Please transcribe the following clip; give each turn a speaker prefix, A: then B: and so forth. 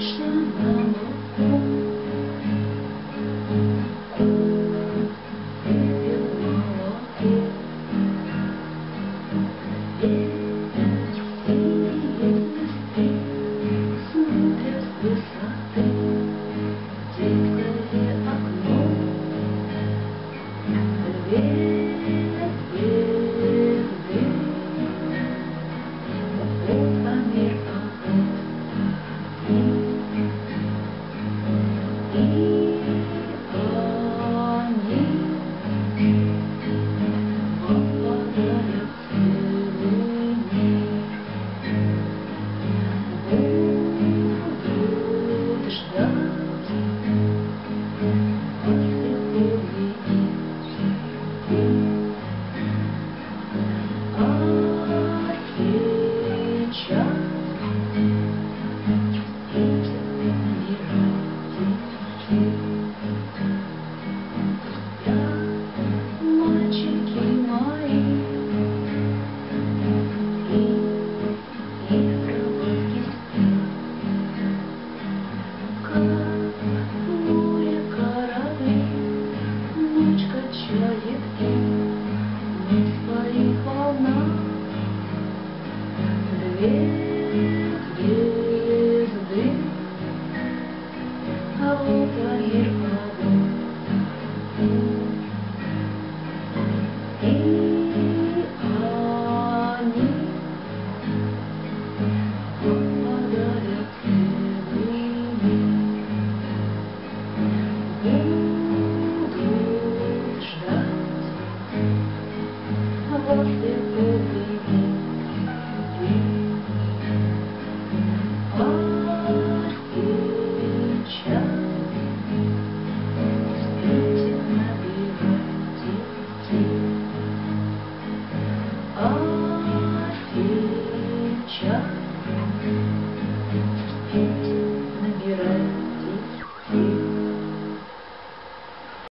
A: 是那么？Thank you. Две звезды.